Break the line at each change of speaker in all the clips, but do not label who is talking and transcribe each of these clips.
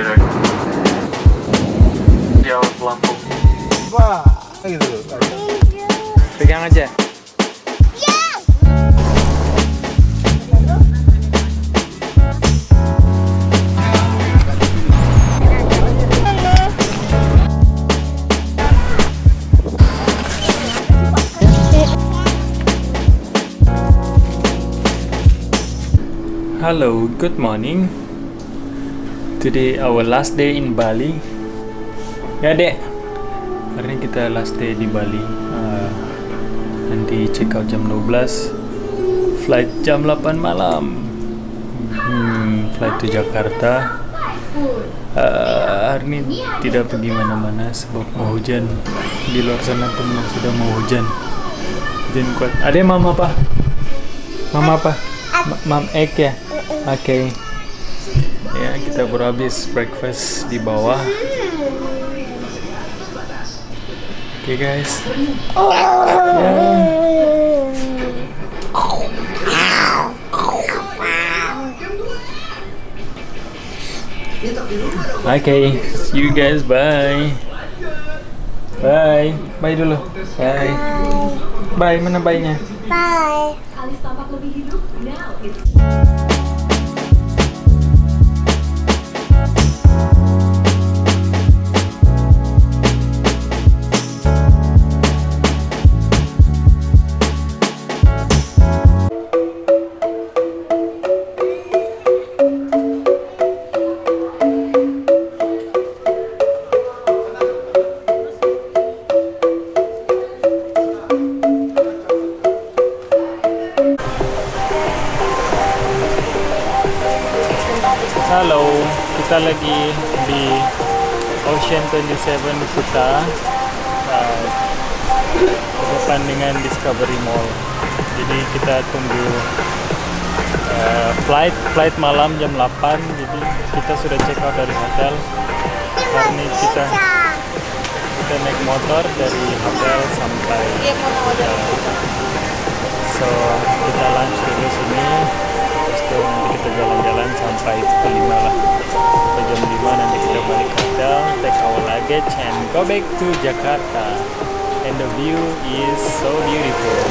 beda di awal pelampung
Wah, gitu.
pegang aja Hello, good morning. Today our last day in Bali. Ya dek, hari ini kita last day di Bali. Uh, nanti check out jam 12, flight jam 8 malam. Hmm, flight to Jakarta. Uh, hari ini tidak pergi mana-mana sebab mau hujan. Di luar sana pun sudah mau hujan. Hujan kuat. Ada mama apa? Mama apa? Ma- Mam egg ya? Oke. Ya, kita baru habis breakfast di bawah. Oke guys. Ya. Oke, see you guys. Bye. Bye. Bye dulu. Bye. Bye. Mana bye-nya?
Bye.
Alis tampak lebih hidup. Now it's
Halo, kita lagi di Ocean 27 Kuta uh, depan dengan Discovery Mall. Jadi kita tunggu uh, flight flight malam jam 8. Jadi kita sudah check out dari hotel. Hari ini kita kita naik motor dari hotel sampai uh, so kita lunch dulu sini terus nanti kita jalan-jalan pukul 5 lah. Sampai jam 5 nanti kita balik hotel take our luggage and go back to Jakarta. And the view is so beautiful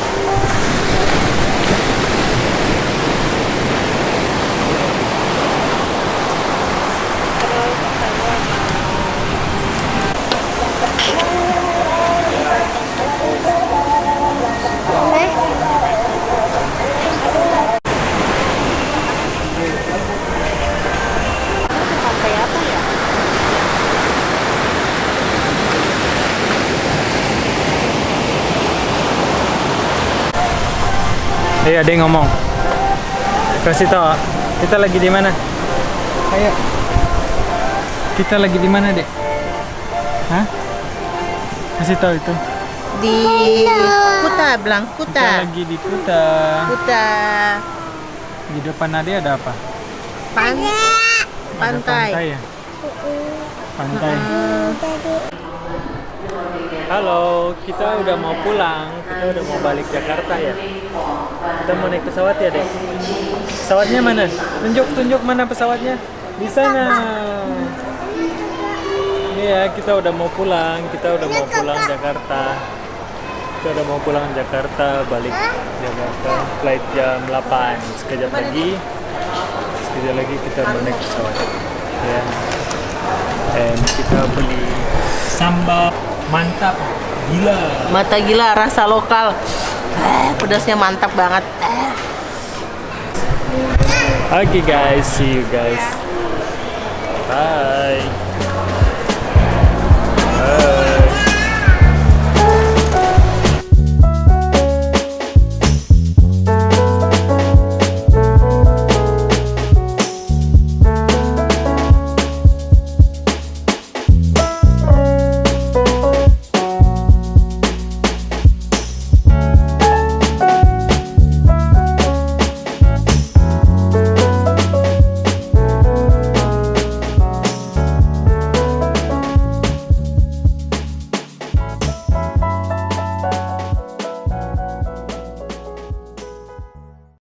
Pantai apa ya?
Hei ada yang ngomong. Kasih tau kita lagi di mana? Ayo. Kita lagi di mana dek? Hah? kasih tahu itu.
Di Kuta. Bilang
kita
Kuta.
Lagi di Kuta.
Kuta.
Di depan Ade ada apa?
Pan
Ada.
pantai.
Pantai ya? Pantai.
Eh,
Halo, kita udah mau pulang. Kita udah mau balik Jakarta ya. Kita mau naik pesawat ya, Dek. Pesawatnya mana? Tunjuk, tunjuk mana pesawatnya? Di sana. Ini ya, kita udah mau pulang. Kita udah mau pulang Jakarta. Kita udah mau pulang Jakarta, balik Jakarta. Flight jam 8. Sekejap lagi. Sekejap lagi kita mau naik pesawat. Ya. Dan kita beli sambal mantap gila.
mata gila rasa lokal eh, pedasnya mantap banget eh.
Okay guys, see you guys. Bye.